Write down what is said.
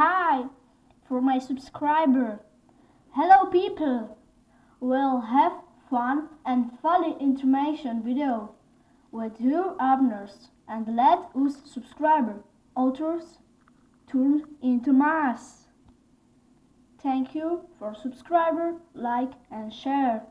Hi for my subscriber. Hello people. We'll have fun and funny information video with your abners and let us subscriber authors turn into mass. Thank you for subscriber, like and share.